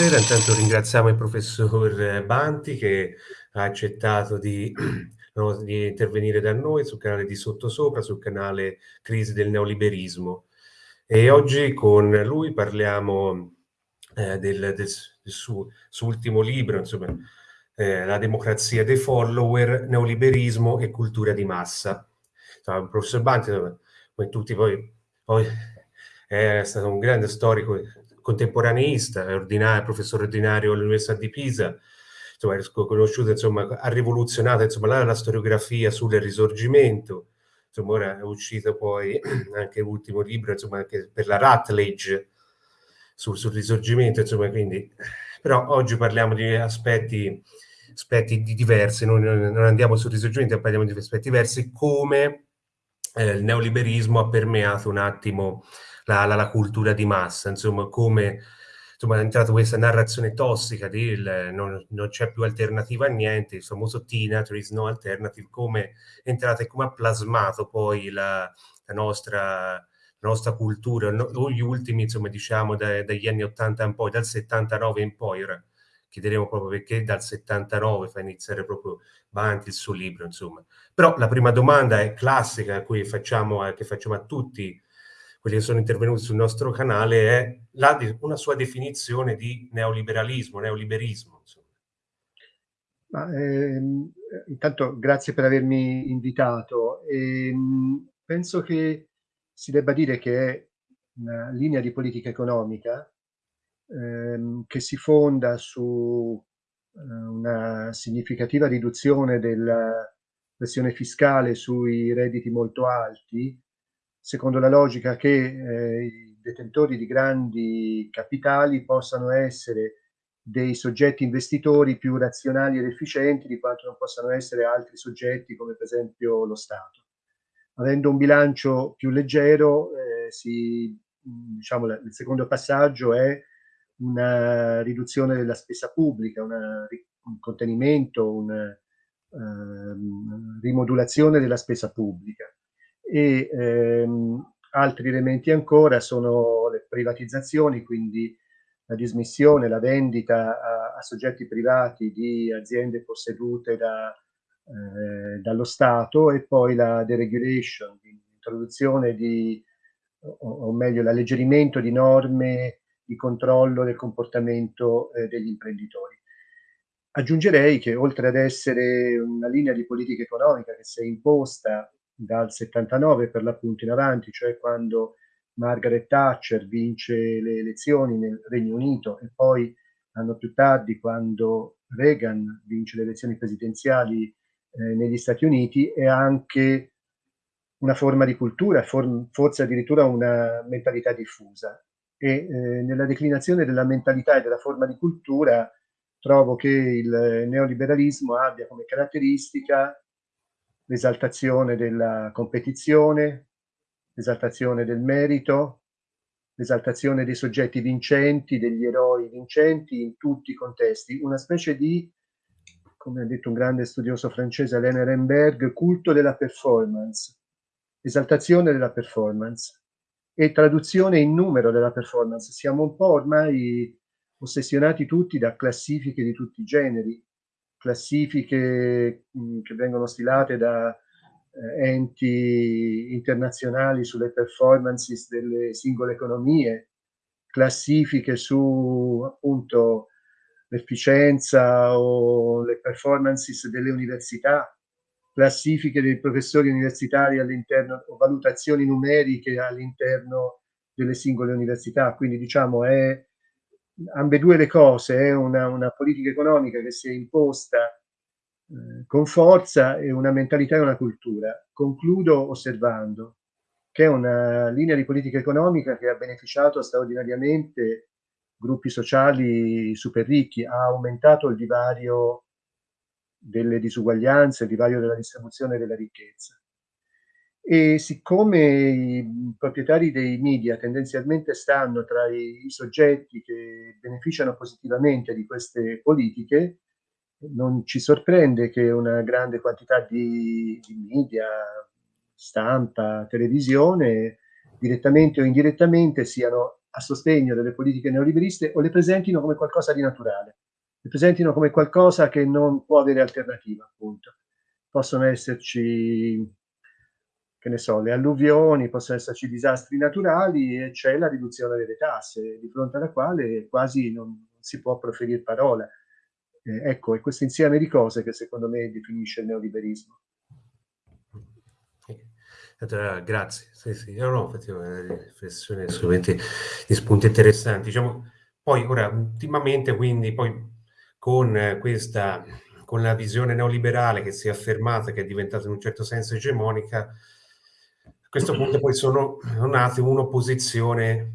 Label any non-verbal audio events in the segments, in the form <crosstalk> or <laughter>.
Buonasera, intanto ringraziamo il professor Banti che ha accettato di, <clears throat> no, di intervenire da noi sul canale di Sottosopra, sul canale Crisi del neoliberismo. E oggi con lui parliamo eh, del, del, suo, suo, ultimo libro, insomma, eh, La democrazia dei follower, neoliberismo e cultura di massa. Insomma, il professor Banti, come tutti voi, poi è stato un grande storico contemporaneista, ordinario, professore ordinario all'Università di Pisa, insomma, conosciuto, insomma, ha rivoluzionato insomma, la, la storiografia sul risorgimento, insomma, ora è uscito poi <clears throat> anche l'ultimo libro, insomma, anche per la Rutledge sul, sul risorgimento, insomma, quindi, però oggi parliamo di aspetti, aspetti diversi, non, non andiamo sul risorgimento, parliamo di aspetti diversi, come eh, il neoliberismo ha permeato un attimo la, la, la cultura di massa, insomma, come insomma, è entrata questa narrazione tossica di il, non, non c'è più alternativa a niente, il famoso Tina, there is no alternative, come è entrata e come ha plasmato poi la, la nostra, nostra cultura, no, gli ultimi, insomma, diciamo, da, dagli anni 80 in poi, dal 79 in poi, ora chiederemo proprio perché dal 79 fa iniziare proprio Banti il suo libro, insomma. Però la prima domanda è classica, cui facciamo, che facciamo a tutti quelli che sono intervenuti sul nostro canale, è la, una sua definizione di neoliberalismo, neoliberismo. Ma, ehm, intanto grazie per avermi invitato. E, ehm, penso che si debba dire che è una linea di politica economica ehm, che si fonda su eh, una significativa riduzione della pressione fiscale sui redditi molto alti, secondo la logica che eh, i detentori di grandi capitali possano essere dei soggetti investitori più razionali ed efficienti di quanto non possano essere altri soggetti come per esempio lo Stato. Avendo un bilancio più leggero, eh, si, diciamo, il secondo passaggio è una riduzione della spesa pubblica, una, un contenimento, una um, rimodulazione della spesa pubblica e ehm, altri elementi ancora sono le privatizzazioni, quindi la dismissione, la vendita a, a soggetti privati di aziende possedute da, eh, dallo Stato e poi la deregulation, l'introduzione di, o, o, meglio l'alleggerimento di norme di controllo del comportamento eh, degli imprenditori. Aggiungerei che oltre ad essere una linea di politica economica che si è imposta dal 79 per l'appunto in avanti, cioè quando Margaret Thatcher vince le elezioni nel Regno Unito e poi anno più tardi quando Reagan vince le elezioni presidenziali eh, negli Stati Uniti è anche una forma di cultura, for forse addirittura una mentalità diffusa. E eh, nella declinazione della mentalità e della forma di cultura trovo che il neoliberalismo abbia come caratteristica l'esaltazione della competizione, l'esaltazione del merito, l'esaltazione dei soggetti vincenti, degli eroi vincenti in tutti i contesti, una specie di, come ha detto un grande studioso francese Alain Ehrenberg, culto della performance, esaltazione della performance e traduzione in numero della performance. Siamo un po' ormai ossessionati tutti da classifiche di tutti i generi, classifiche mh, che vengono stilate da eh, enti internazionali sulle performances delle singole economie, classifiche su appunto l'efficienza o le performances delle università, classifiche dei professori universitari all'interno o valutazioni numeriche all'interno delle singole università. Quindi diciamo è ambedue le cose, è una, una, politica economica che si è imposta eh, con forza e una mentalità e una cultura. Concludo osservando che è una linea di politica economica che ha beneficiato straordinariamente gruppi sociali super ricchi, ha aumentato il divario delle disuguaglianze, il divario della distribuzione della ricchezza. E siccome i proprietari dei media tendenzialmente stanno tra i, soggetti che beneficiano positivamente di queste politiche, non ci sorprende che una grande quantità di, di media, stampa, televisione, direttamente o indirettamente siano a sostegno delle politiche neoliberiste o le presentino come qualcosa di naturale, le presentino come qualcosa che non può avere alternativa, appunto. Possono esserci, che ne so, le alluvioni, possono esserci disastri naturali e c'è la riduzione delle tasse, di fronte alla quale quasi non si può proferire parola. Eh, ecco, è questo insieme di cose che secondo me definisce il neoliberismo. Grazie, sì, sì, no, no, effettivamente riflessioni assolutamente di spunti interessanti. Diciamo, poi ora, ultimamente, quindi, poi con questa, con la visione neoliberale che si è affermata, che è diventata in un certo senso egemonica, questo punto poi sono nate un'opposizione,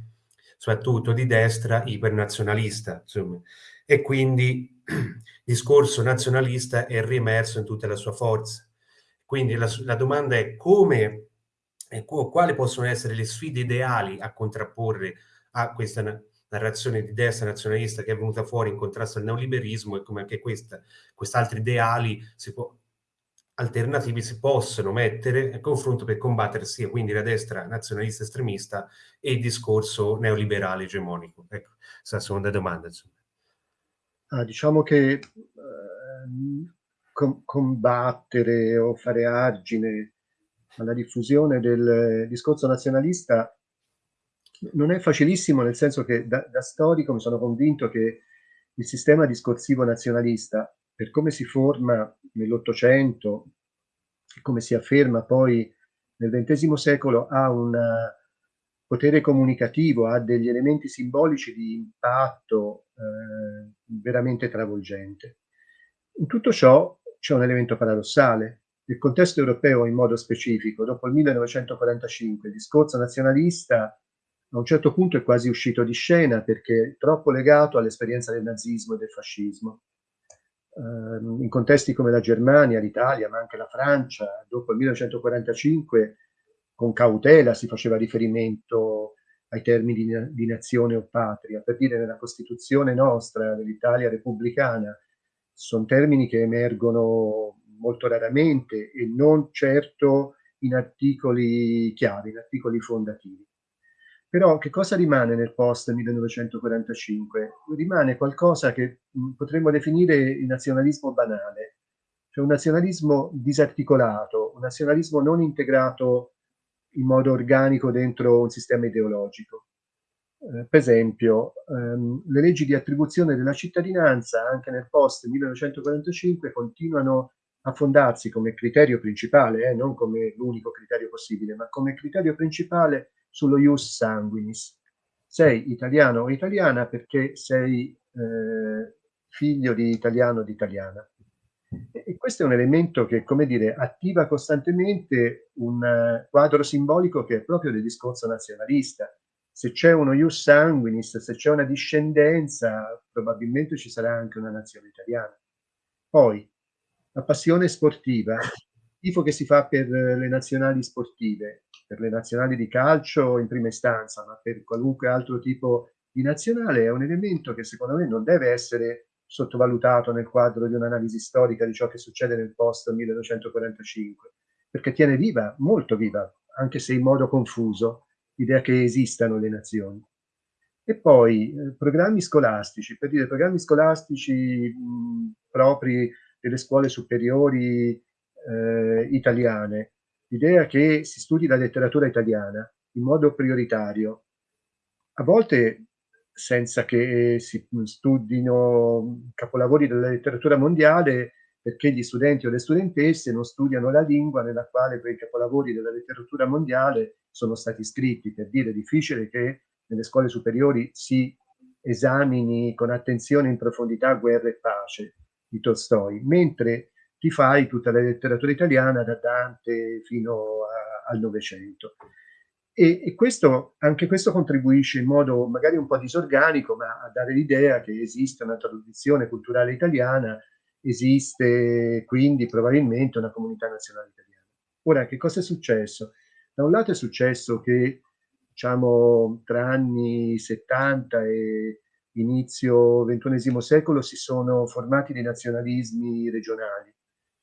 soprattutto di destra, ipernazionalista, insomma, e quindi il discorso nazionalista è riemerso in tutta la sua forza. Quindi la, la domanda è come e quali possono essere le sfide ideali a contrapporre a questa narrazione di destra nazionalista che è venuta fuori in contrasto al neoliberismo e come anche questa, quest'altri ideali si può, alternativi si possono mettere a confronto per combattere sia quindi la destra nazionalista estremista e il discorso neoliberale egemonico. Ecco, questa seconda domanda. Ah, diciamo che eh, com combattere o fare argine alla diffusione del discorso nazionalista non è facilissimo, nel senso che da, da storico mi sono convinto che il sistema discorsivo nazionalista, per come si forma nell'Ottocento come si afferma poi nel XX secolo, ha un potere comunicativo, ha degli elementi simbolici di impatto eh, veramente travolgente. In tutto ciò c'è un elemento paradossale, nel contesto europeo in modo specifico, dopo il 1945, il discorso nazionalista a un certo punto è quasi uscito di scena perché è troppo legato all'esperienza del nazismo e del fascismo. Uh, in contesti come la Germania, l'Italia, ma anche la Francia, dopo il 1945, con cautela si faceva riferimento ai termini di, di nazione o patria. Per dire, nella Costituzione nostra, dell'Italia repubblicana, sono termini che emergono molto raramente e non certo in articoli chiave, in articoli fondativi. Però che cosa rimane nel post 1945? Rimane qualcosa che potremmo definire il nazionalismo banale, cioè un nazionalismo disarticolato, un nazionalismo non integrato in modo organico dentro un sistema ideologico. Eh, per esempio, ehm, le leggi di attribuzione della cittadinanza anche nel post 1945 continuano a fondarsi come criterio principale, eh, non come l'unico criterio possibile, ma come criterio principale sullo ius sanguinis. Sei italiano o italiana perché sei eh, figlio di italiano o di italiana. E, questo è un elemento che, come dire, attiva costantemente un uh, quadro simbolico che è proprio del discorso nazionalista. Se c'è uno ius sanguinis, se c'è una discendenza, probabilmente ci sarà anche una nazione italiana. Poi, la passione sportiva, il tifo che si fa per le nazionali sportive, per le nazionali di calcio in prima istanza, ma per qualunque altro tipo di nazionale, è un elemento che secondo me non deve essere sottovalutato nel quadro di un'analisi storica di ciò che succede nel post 1945, perché tiene viva, molto viva, anche se in modo confuso, l'idea che esistano le nazioni. E poi eh, programmi scolastici, per dire programmi scolastici mh, propri delle scuole superiori eh, italiane, l'idea che si studi la letteratura italiana in modo prioritario, a volte senza che si studino capolavori della letteratura mondiale perché gli studenti o le studentesse non studiano la lingua nella quale quei capolavori della letteratura mondiale sono stati scritti. Per dire, è difficile che nelle scuole superiori si esamini con attenzione in profondità guerra e pace di Tolstoi, mentre ti fai tutta la letteratura italiana da Dante fino a, al Novecento. E, e questo, anche questo contribuisce in modo magari un po' disorganico, ma a dare l'idea che esiste una tradizione culturale italiana, esiste quindi probabilmente una comunità nazionale italiana. Ora, che cosa è successo? Da un lato è successo che, diciamo, tra anni 70 e inizio XXI secolo si sono formati dei nazionalismi regionali.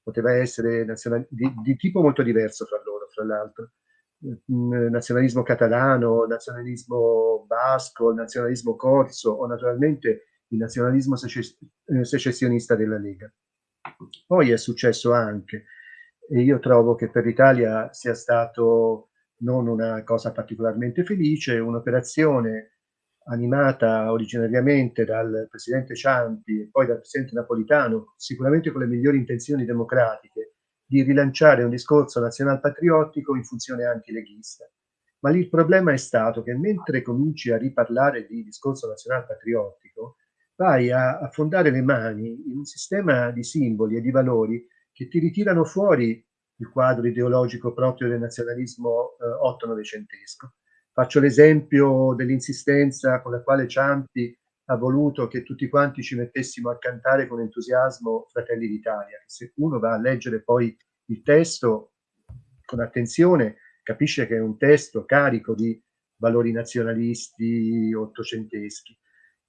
Poteva essere nazionali, di, di, tipo molto diverso fra loro, fra l'altro. nazionalismo catalano, nazionalismo basco, nazionalismo corso o naturalmente il nazionalismo eh, secessionista della Lega. Poi è successo anche, e io trovo che per l'Italia sia stato non una cosa particolarmente felice, un'operazione animata originariamente dal presidente Ciampi e poi dal presidente Napolitano, sicuramente con le migliori intenzioni democratiche, di rilanciare un discorso nazionalpatriottico in funzione antileghista. Ma lì il problema è stato che mentre cominci a riparlare di discorso nazionalpatriottico, vai a, a fondare le mani in un sistema di simboli e di valori che ti ritirano fuori il quadro ideologico proprio del nazionalismo eh, otto-novecentesco. Faccio l'esempio dell'insistenza con la quale Ciampi ha voluto che tutti quanti ci mettessimo a cantare con entusiasmo Fratelli d'Italia. Se uno va a leggere poi il testo con attenzione, capisce che è un testo carico di valori nazionalisti ottocenteschi.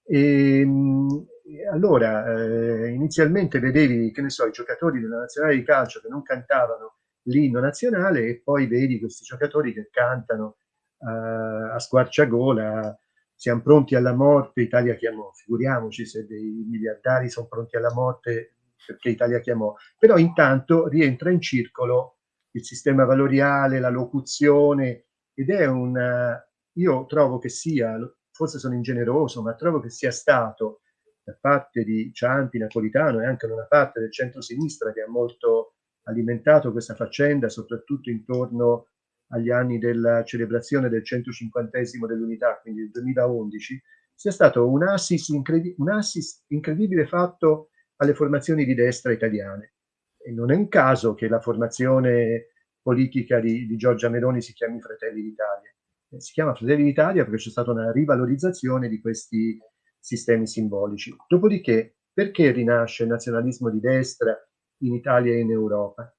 E, ehm, allora, eh, inizialmente vedevi, che ne so, i giocatori della nazionale di calcio che non cantavano l'inno nazionale e poi vedi questi giocatori che cantano a squarciagola siamo pronti alla morte, Italia chiamò. Figuriamoci se dei miliardari sono pronti alla morte perché Italia chiamò. Però intanto rientra in circolo il sistema valoriale, la locuzione ed è un... Io trovo che sia, forse sono ingeneroso, ma trovo che sia stato da parte di Ciampi, Napolitano e anche da una parte del centro-sinistra che ha molto alimentato questa faccenda, soprattutto intorno agli anni della celebrazione del 150 dell'unità, quindi il 2011, sia stato un assist, incredi un assist incredibile fatto alle formazioni di destra italiane. E non è un caso che la formazione politica di, di Giorgia Meloni si chiami Fratelli d'Italia. Eh, si chiama Fratelli d'Italia perché c'è stata una rivalorizzazione di questi sistemi simbolici. Dopodiché, perché rinasce il nazionalismo di destra in Italia e in Europa?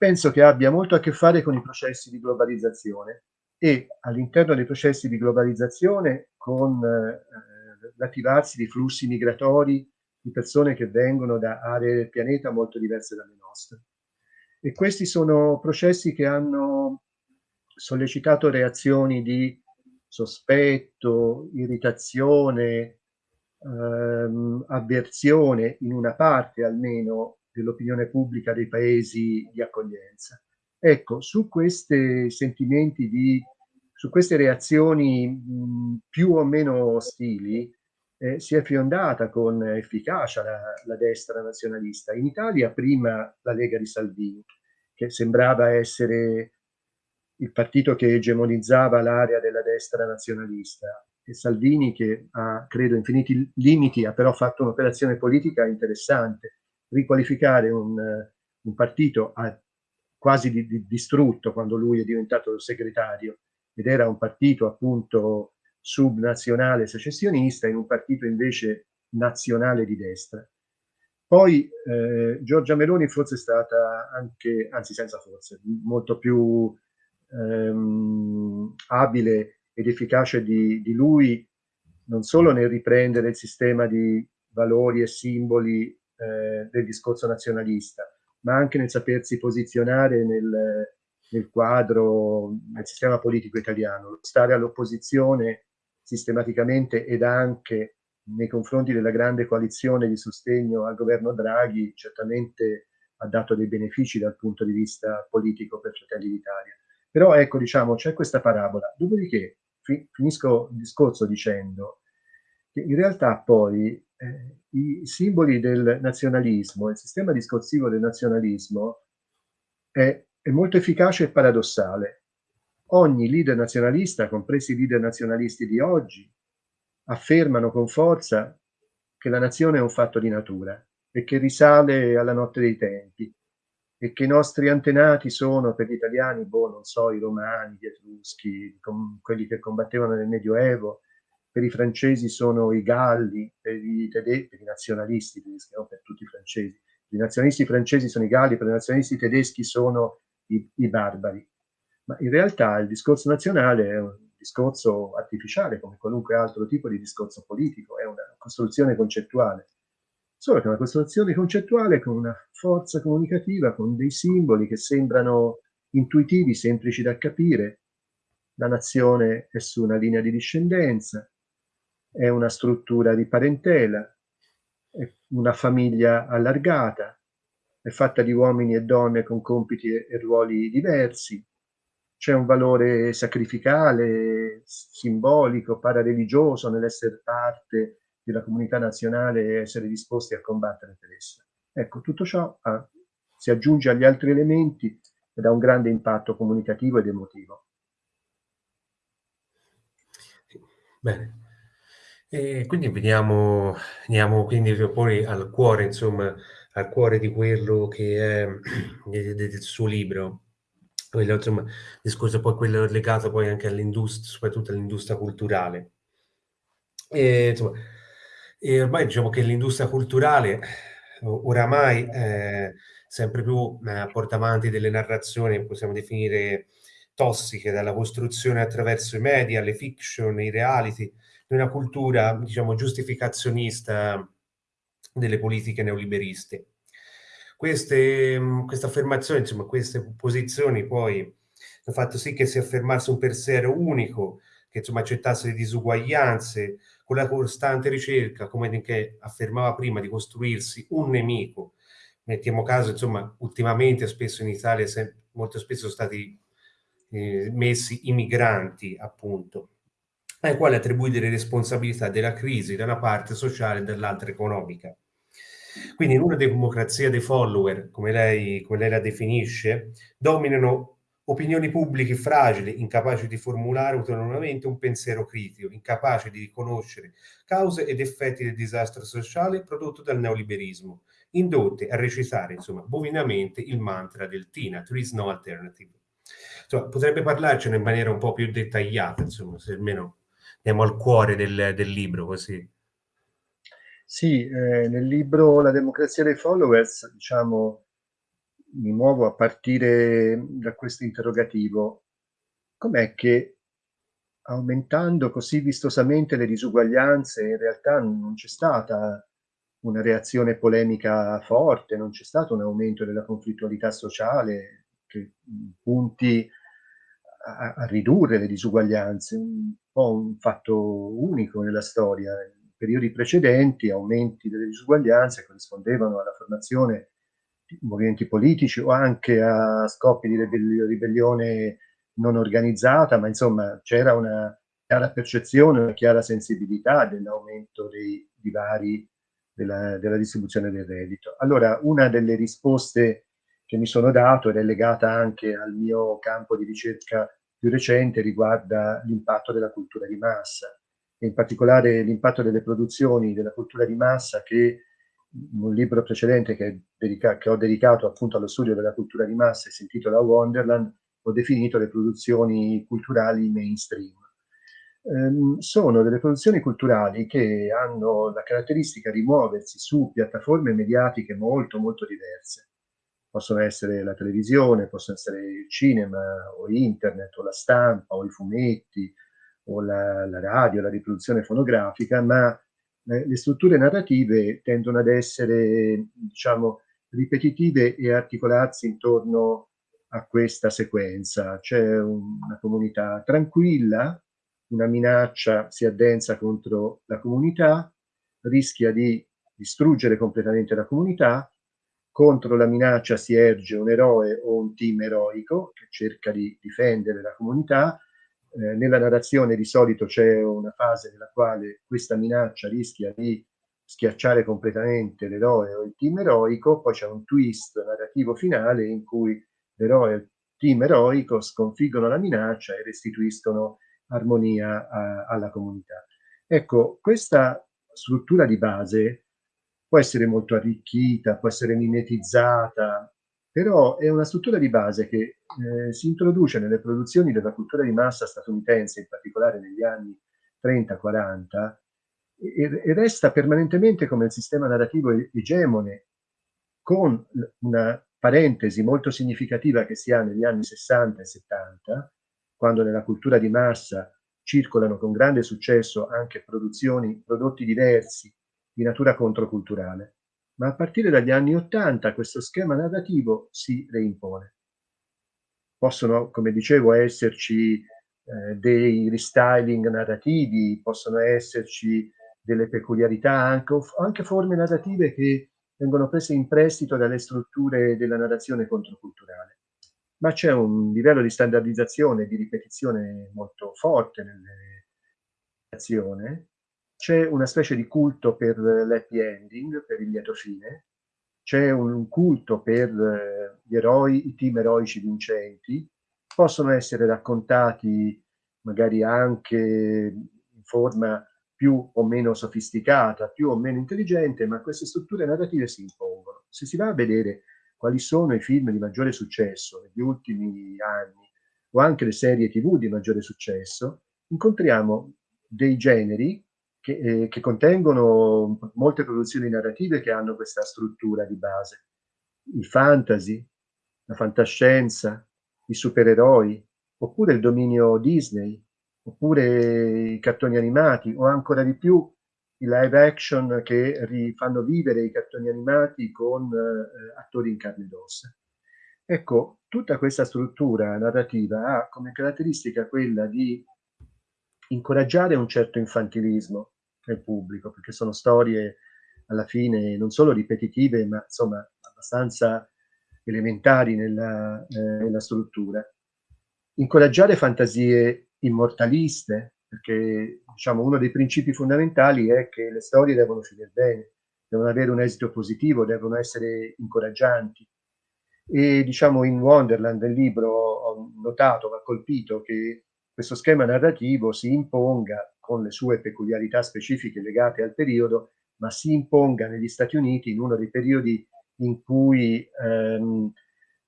Penso che abbia molto a che fare con i processi di globalizzazione e all'interno dei processi di globalizzazione con eh, l'attivarsi di flussi migratori di persone che vengono da aree del pianeta molto diverse dalle nostre. E questi sono processi che hanno sollecitato reazioni di sospetto, irritazione, ehm, avversione in una parte almeno dell'opinione pubblica dei paesi di accoglienza. Ecco, su questi sentimenti di, su queste reazioni mh, più o meno ostili, eh, si è fiondata con efficacia la, la, destra nazionalista. In Italia prima la Lega di Salvini, che sembrava essere il partito che egemonizzava l'area della destra nazionalista, e Salvini che ha, credo, infiniti limiti, ha però fatto un'operazione politica interessante, riqualificare un, un partito a, quasi di, di, distrutto quando lui è diventato segretario ed era un partito appunto subnazionale secessionista in un partito invece nazionale di destra. Poi eh, Giorgia Meloni forse è stata anche, anzi senza forse, molto più ehm, abile ed efficace di, di lui, non solo nel riprendere il sistema di valori e simboli eh, del discorso nazionalista, ma anche nel sapersi posizionare nel, nel quadro, nel sistema politico italiano, stare all'opposizione sistematicamente ed anche nei confronti della grande coalizione di sostegno al governo Draghi certamente ha dato dei benefici dal punto di vista politico per Fratelli d'Italia. Però ecco, diciamo, c'è questa parabola. Dopodiché fi finisco il discorso dicendo in realtà poi eh, i simboli del nazionalismo, il sistema discorsivo del nazionalismo è, è molto efficace e paradossale. Ogni leader nazionalista, compresi i leader nazionalisti di oggi, affermano con forza che la nazione è un fatto di natura e che risale alla notte dei tempi e che i nostri antenati sono per gli italiani, boh, non so, i romani, gli etruschi, quelli che combattevano nel Medioevo, per i francesi sono i galli, per i tedeschi, per i nazionalisti tedeschi, non per tutti i francesi. I nazionalisti francesi sono i galli, per i nazionalisti tedeschi sono i, i barbari. Ma in realtà il discorso nazionale è un discorso artificiale, come qualunque altro tipo di discorso politico, è una costruzione concettuale. Solo che è una costruzione concettuale con una forza comunicativa, con dei simboli che sembrano intuitivi, semplici da capire. La nazione è su una linea di discendenza, è una struttura di parentela, è una famiglia allargata, è fatta di uomini e donne con compiti e ruoli diversi, c'è un valore sacrificale, simbolico, parareligioso nell'essere parte della comunità nazionale e essere disposti a combattere per essa. Ecco, tutto ciò ha, si aggiunge agli altri elementi ed ha un grande impatto comunicativo ed emotivo. Bene. E quindi veniamo, veniamo quindi poi al cuore, insomma, al cuore di quello che è <clears throat> del suo libro, quello, insomma, discorso poi quello legato poi anche all'industria, soprattutto all'industria culturale. E, insomma, e ormai diciamo che l'industria culturale oramai è sempre più eh, porta avanti delle narrazioni, possiamo definire tossiche, dalla costruzione attraverso i media, le fiction, i reality, di una cultura, diciamo, giustificazionista delle politiche neoliberiste. Queste, mm, queste affermazioni, insomma, queste posizioni poi hanno fatto sì che si affermasse un pensiero unico, che insomma accettasse le disuguaglianze, con la costante ricerca, come che affermava prima, di costruirsi un nemico. Mettiamo caso, insomma, ultimamente spesso in Italia molto spesso sono stati eh, messi i migranti, appunto, ai quali attribuire le responsabilità della crisi da una parte sociale e dall'altra economica. Quindi in una democrazia dei follower, come lei, come lei la definisce, dominano opinioni pubbliche fragili, incapaci di formulare autonomamente un pensiero critico, incapaci di riconoscere cause ed effetti del disastro sociale prodotto dal neoliberismo, indotte a recitare, insomma, bovinamente il mantra del TINA, There is no alternative. Insomma, potrebbe parlarcene in maniera un po' più dettagliata, insomma, se almeno andiamo al cuore del, del libro, così. Sì, eh, nel libro La democrazia dei followers, diciamo, mi muovo a partire da questo interrogativo. Com'è che aumentando così vistosamente le disuguaglianze, in realtà non c'è stata una reazione polemica forte, non c'è stato un aumento della conflittualità sociale che punti a, a ridurre le disuguaglianze, un po' un fatto unico nella storia periodi precedenti aumenti delle disuguaglianze corrispondevano alla formazione di movimenti politici o anche a scopi di ribellione non organizzata, ma insomma c'era una chiara percezione, una chiara sensibilità dell'aumento dei divari della, della, distribuzione del reddito. Allora, una delle risposte che mi sono dato ed è legata anche al mio campo di ricerca più recente riguarda l'impatto della cultura di massa e in particolare l'impatto delle produzioni della cultura di massa che in un libro precedente che, che, ho dedicato appunto allo studio della cultura di massa e si intitola Wonderland, ho definito le produzioni culturali mainstream. Ehm, sono delle produzioni culturali che hanno la caratteristica di muoversi su piattaforme mediatiche molto molto diverse. Possono essere la televisione, possono essere il cinema o internet o la stampa o i fumetti, o la, la radio, la riproduzione fonografica, ma eh, le strutture narrative tendono ad essere, diciamo, ripetitive e articolarsi intorno a questa sequenza. C'è una comunità tranquilla, una minaccia si addensa contro la comunità, rischia di distruggere completamente la comunità, contro la minaccia si erge un eroe o un team eroico che cerca di difendere la comunità, eh, nella narrazione di solito c'è una fase nella quale questa minaccia rischia di schiacciare completamente l'eroe o il team eroico, poi c'è un twist narrativo finale in cui l'eroe e il team eroico sconfiggono la minaccia e restituiscono armonia a, alla comunità. Ecco, questa struttura di base può essere molto arricchita, può essere mimetizzata, però è una struttura di base che eh, si introduce nelle produzioni della cultura di massa statunitense, in particolare negli anni 30-40, e, e, resta permanentemente come il sistema narrativo egemone, con una parentesi molto significativa che si ha negli anni 60 e 70, quando nella cultura di massa circolano con grande successo anche produzioni, prodotti diversi di natura controculturale ma a partire dagli anni Ottanta questo schema narrativo si reimpone. possono, come dicevo, esserci eh, dei restyling narrativi, possono esserci delle peculiarità, anche, anche forme narrative che vengono prese in prestito dalle strutture della narrazione controculturale. Ma c'è un livello di standardizzazione e di ripetizione molto forte nelle narrazioni. C'è una specie di culto per l'happy ending, per il lieto fine, c'è un culto per eh, gli eroi, i team eroici vincenti, possono essere raccontati magari anche in forma più o meno sofisticata, più o meno intelligente, ma queste strutture narrative si impongono. Se si va a vedere quali sono i film di maggiore successo negli ultimi anni, o anche le serie tv di maggiore successo, incontriamo dei generi che, eh, che contengono molte produzioni narrative che hanno questa struttura di base. Il fantasy, la fantascienza, i supereroi, oppure il dominio Disney, oppure i cartoni animati o ancora di più i live action che rifanno vivere i cartoni animati con eh, attori in carne ed ossa. Ecco, tutta questa struttura narrativa ha come caratteristica quella di incoraggiare un certo infantilismo nel pubblico, perché sono storie alla fine non solo ripetitive, ma insomma abbastanza elementari nella, eh, nella struttura. Incoraggiare fantasie immortaliste, perché diciamo, uno dei principi fondamentali è che le storie devono finire bene, devono avere un esito positivo, devono essere incoraggianti. E diciamo in Wonderland, nel libro, ho notato, mi ha colpito che questo schema narrativo si imponga con le sue peculiarità specifiche legate al periodo, ma si imponga negli Stati Uniti in uno dei periodi in cui ehm,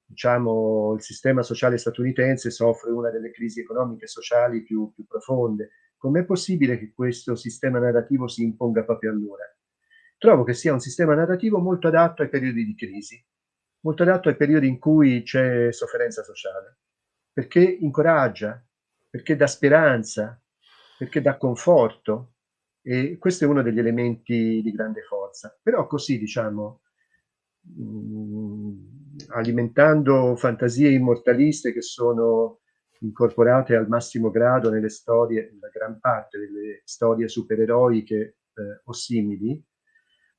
diciamo, il sistema sociale statunitense soffre una delle crisi economiche e sociali più, più profonde. Com'è possibile che questo sistema narrativo si imponga proprio allora? Trovo che sia un sistema narrativo molto adatto ai periodi di crisi, molto adatto ai periodi in cui c'è sofferenza sociale, perché incoraggia, perché dà speranza, perché dà conforto e questo è uno degli elementi di grande forza. Però così, diciamo, mm, alimentando fantasie immortaliste che sono incorporate al massimo grado nelle storie, nella gran parte delle storie supereroiche eh, o simili,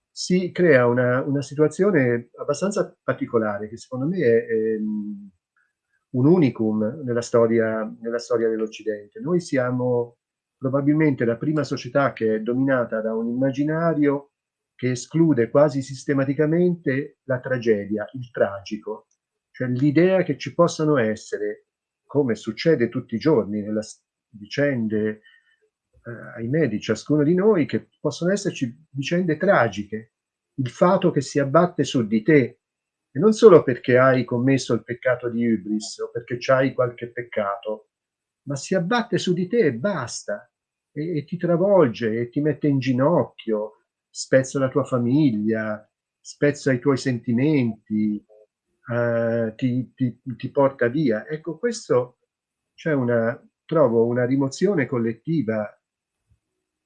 si crea una, una, situazione abbastanza particolare che secondo me è, è un unicum nella storia, storia dell'Occidente. Noi siamo probabilmente la prima società che è dominata da un immaginario che esclude quasi sistematicamente la tragedia, il tragico, cioè l'idea che ci possano essere, come succede tutti i giorni nelle vicende, eh, ahimè, di ciascuno di noi, che possono esserci vicende tragiche, il fato che si abbatte su di te, e non solo perché hai commesso il peccato di Ibris o perché c'hai qualche peccato, ma si abbatte su di te e basta, e, e ti travolge e ti mette in ginocchio, spezza la tua famiglia, spezza i tuoi sentimenti, eh, ti, ti, ti, porta via. Ecco, questo c'è una, trovo una rimozione collettiva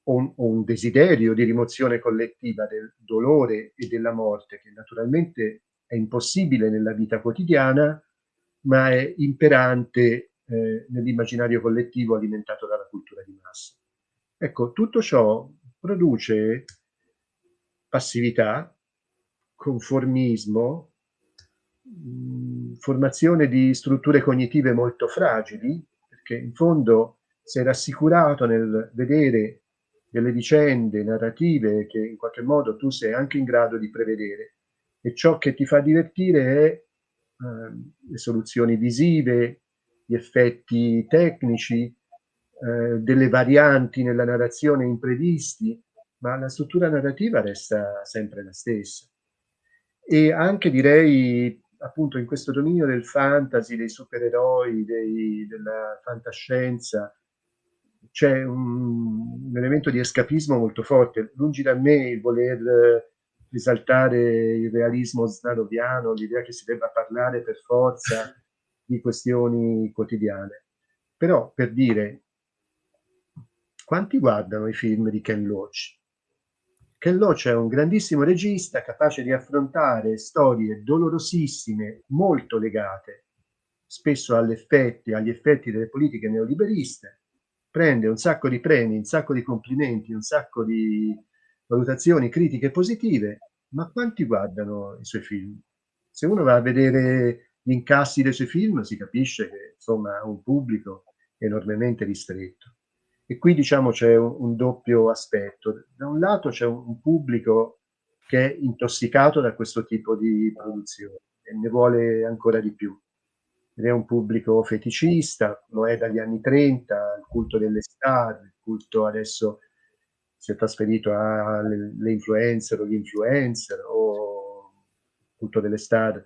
o un, o un, desiderio di rimozione collettiva del dolore e della morte, che naturalmente è impossibile nella vita quotidiana, ma è imperante eh, nell'immaginario collettivo alimentato dalla cultura di massa. Ecco, tutto ciò produce passività, conformismo, mh, formazione di strutture cognitive molto fragili, perché in fondo sei rassicurato nel vedere delle vicende narrative che in qualche modo tu sei anche in grado di prevedere e ciò che ti fa divertire è eh, le soluzioni visive, gli effetti tecnici, eh, delle varianti nella narrazione imprevisti, ma la struttura narrativa resta sempre la stessa. E anche direi, appunto, in questo dominio del fantasy, dei supereroi, dei, della fantascienza, c'è un, un, elemento di escapismo molto forte. Lungi da me il voler esaltare il realismo snaroviano, l'idea che si debba parlare per forza di questioni quotidiane. Però, per dire, quanti guardano i film di Ken Loach? Ken Loach è un grandissimo regista capace di affrontare storie dolorosissime, molto legate spesso all'effetti agli effetti delle politiche neoliberiste, prende un sacco di premi, un sacco di complimenti, un sacco di valutazioni critiche positive, ma quanti guardano i suoi film? Se uno va a vedere gli incassi dei suoi film si capisce che insomma ha un pubblico enormemente ristretto. E qui diciamo c'è un, un, doppio aspetto. Da un lato c'è un, un, pubblico che è intossicato da questo tipo di produzione e ne vuole ancora di più. Ed è un pubblico feticista, lo è dagli anni 30, il culto delle star, il culto adesso si è trasferito alle influencer o gli influencer o culto delle star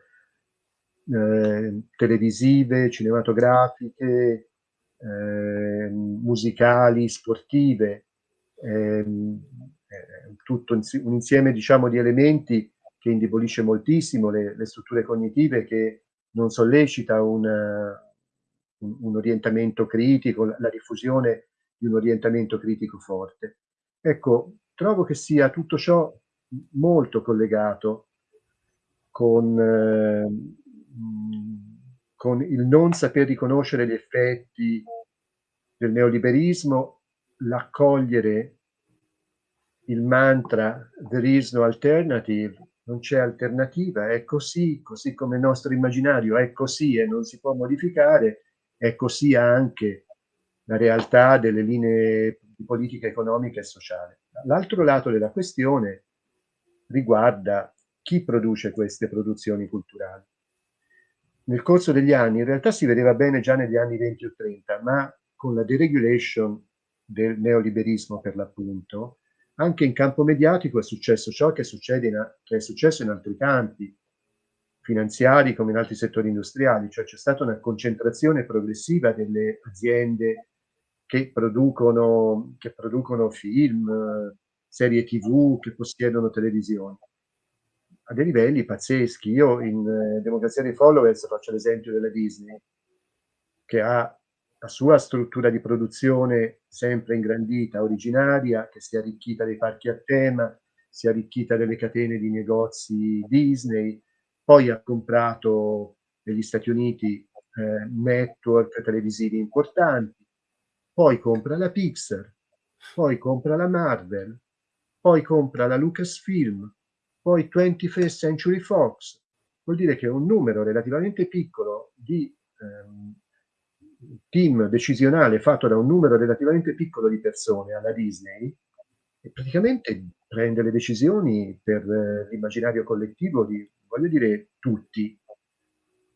eh, televisive, cinematografiche, eh, musicali, sportive, ehm, eh, tutto un insieme diciamo, di elementi che indebolisce moltissimo le, le strutture cognitive, che non sollecita un, un, orientamento critico, la diffusione di un orientamento critico forte. Ecco, trovo che sia tutto ciò molto collegato con, eh, con il non saper riconoscere gli effetti del neoliberismo, l'accogliere il mantra there is no alternative, non c'è alternativa, è così, così come il nostro immaginario è così e non si può modificare, è così anche la realtà delle linee di politica economica e sociale. L'altro lato della questione riguarda chi produce queste produzioni culturali nel corso degli anni, in realtà si vedeva bene già negli anni 20 o 30, ma con la deregulation del neoliberismo per l'appunto, anche in campo mediatico è successo ciò che, in, che, è successo in altri campi, finanziari come in altri settori industriali, cioè c'è stata una concentrazione progressiva delle aziende che producono, che producono film, serie tv, che possiedono televisioni a dei livelli pazzeschi. Io in eh, Democrazia dei Followers faccio l'esempio della Disney, che ha la sua struttura di produzione sempre ingrandita, originaria, che si è arricchita dei parchi a tema, si è arricchita delle catene di negozi Disney, poi ha comprato negli Stati Uniti eh, network televisivi importanti, poi compra la Pixar, poi compra la Marvel, poi compra la Lucasfilm, poi 21st Century Fox, vuol dire che un numero relativamente piccolo di ehm, team decisionale fatto da un numero relativamente piccolo di persone alla Disney praticamente prende le decisioni per eh, l'immaginario collettivo di, voglio dire, tutti,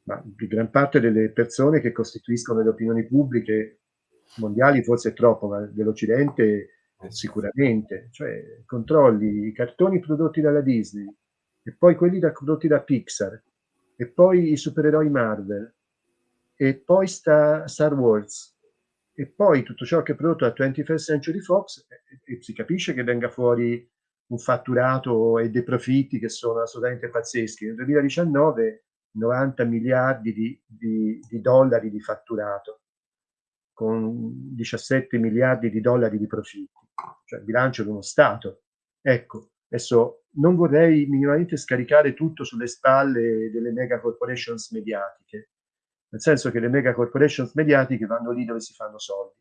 ma di gran parte delle persone che costituiscono le opinioni pubbliche mondiali forse è troppo, ma dell'Occidente eh, sicuramente, cioè controlli i cartoni prodotti dalla Disney e poi quelli da, prodotti da Pixar e poi i supereroi Marvel e poi sta Star Wars e poi tutto ciò che è prodotto da 21st Century Fox e, e si capisce che venga fuori un fatturato e dei profitti che sono assolutamente pazzeschi. Nel 2019 90 miliardi di, di, di dollari di fatturato con 17 miliardi di dollari di profitti cioè il bilancio di uno Stato. Ecco, adesso non vorrei minimamente scaricare tutto sulle spalle delle mega corporations mediatiche, nel senso che le mega corporations mediatiche vanno lì dove si fanno soldi.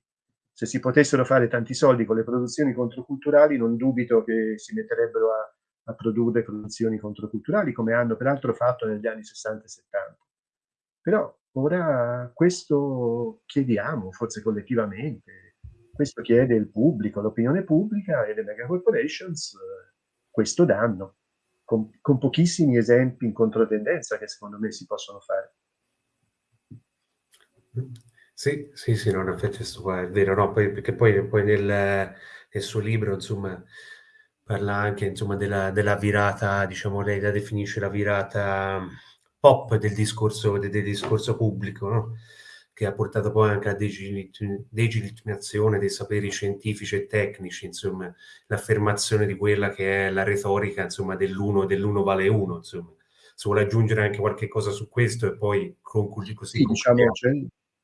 Se si potessero fare tanti soldi con le produzioni controculturali, non dubito che si metterebbero a, a produrre produzioni controculturali, come hanno peraltro fatto negli anni 60 e 70. Però ora questo chiediamo, forse collettivamente, questo chiede il pubblico, l'opinione pubblica e le mega corporations eh, questo danno, con, con, pochissimi esempi in controtendenza che secondo me si possono fare. Sì, sì, sì, no, in effetti è vero, no, poi, perché poi, poi nel, nel, suo libro, insomma, parla anche, insomma, della, della virata, diciamo, lei la definisce la virata pop del discorso, del, del discorso pubblico, no? che ha portato poi anche a delegittimazione dei saperi scientifici e tecnici, insomma, l'affermazione di quella che è la retorica, insomma, dell'uno, dell'uno vale uno, insomma. Se vuole aggiungere anche qualche cosa su questo e poi concludi così. Sì, diciamo, c'è,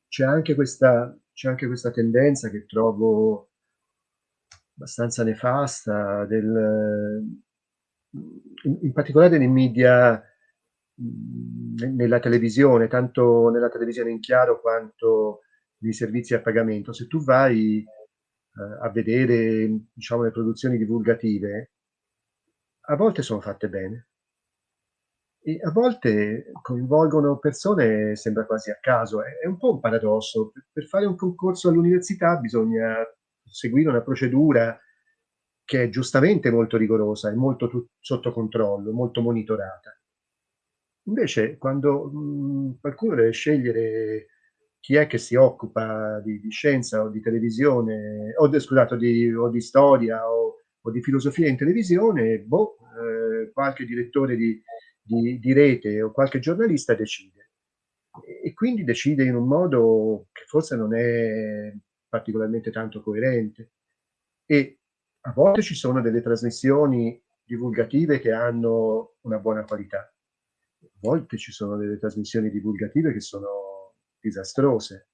c'è, anche questa, c'è anche questa tendenza che trovo abbastanza nefasta del, in, in particolare nei media nella televisione, tanto nella televisione in chiaro quanto nei servizi a pagamento. Se tu vai, ehm, a vedere, diciamo, le produzioni divulgative, a volte sono fatte bene. E a volte coinvolgono persone sembra quasi a caso, è è un po' un paradosso. P per fare un concorso all'università bisogna seguire una procedura che è giustamente molto rigorosa, è molto sotto controllo, molto monitorata. Invece quando, mhmm, qualcuno deve scegliere chi è che si occupa di di scienza o di televisione o scusate, o di o di storia o o di filosofia in televisione, boh, ehm, qualche direttore di di di rete o qualche giornalista decide. E quindi decide in un modo che forse non è particolarmente tanto coerente. E a volte ci sono delle trasmissioni divulgative che hanno una buona qualità. Volte ci sono delle trasmissioni divulgative che sono disastrose.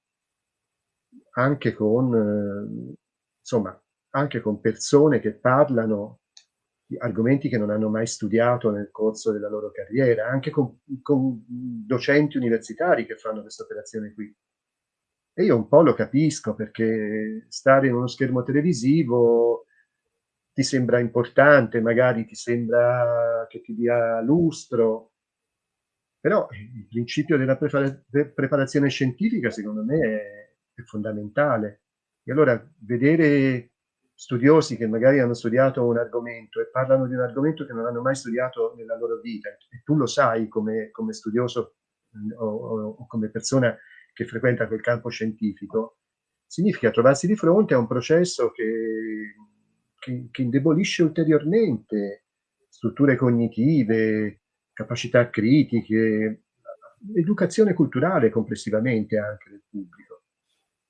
Anche con insomma, anche con persone che parlano di argomenti che non hanno mai studiato nel corso della loro carriera, anche con con docenti universitari che fanno questa operazione qui. E io un po' lo capisco, perché stare in uno schermo televisivo ti sembra importante, magari ti sembra che ti dia lustro. Però, eh, il principio della prepara pre preparazione scientifica secondo me è è fondamentale. E allora vedere studiosi che magari hanno studiato un argomento e parlano di un argomento che non hanno mai studiato nella loro vita, e tu lo sai come come studioso, o o o come persona che frequenta quel campo scientifico, significa trovarsi di fronte a un processo che che che indebolisce ulteriormente strutture cognitive, capacità critiche, educazione culturale complessivamente anche del pubblico.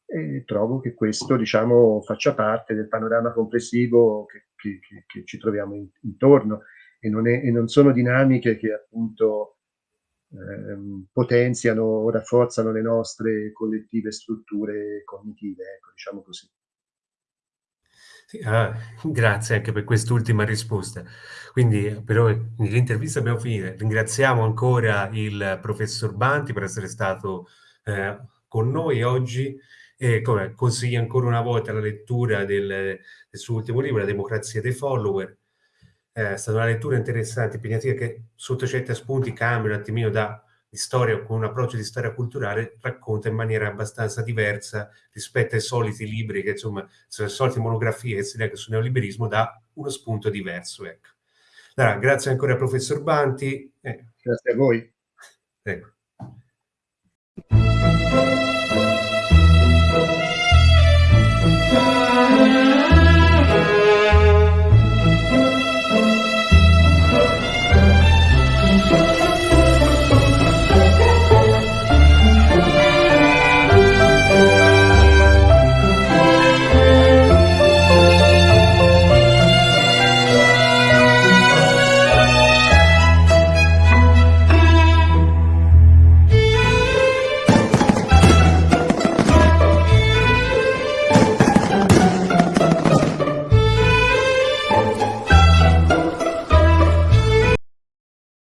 E trovo che questo, diciamo, faccia parte del panorama complessivo che che che che ci troviamo in intorno e non è e non sono dinamiche che appunto, ehm, potenziano o rafforzano le nostre collettive strutture cognitive, ecco, diciamo così. Sì, ah, grazie anche per quest'ultima risposta. Quindi però l'intervista abbiamo finita. Ringraziamo ancora il professor Banti per essere stato, ehm, con noi oggi e come consiglio ancora una volta la lettura del del suo ultimo libro, La democrazia dei follower. È stata una lettura interessante, impegnativa, che sotto certi spunti cambia un attimino da di storia con un approccio di storia culturale, racconta in maniera abbastanza diversa rispetto ai soliti libri che insomma, sono le solite monografie che si leggono sul neoliberismo, dà uno spunto diverso, ecco. Allora, grazie ancora al professor Banti e Grazie a voi. Prego.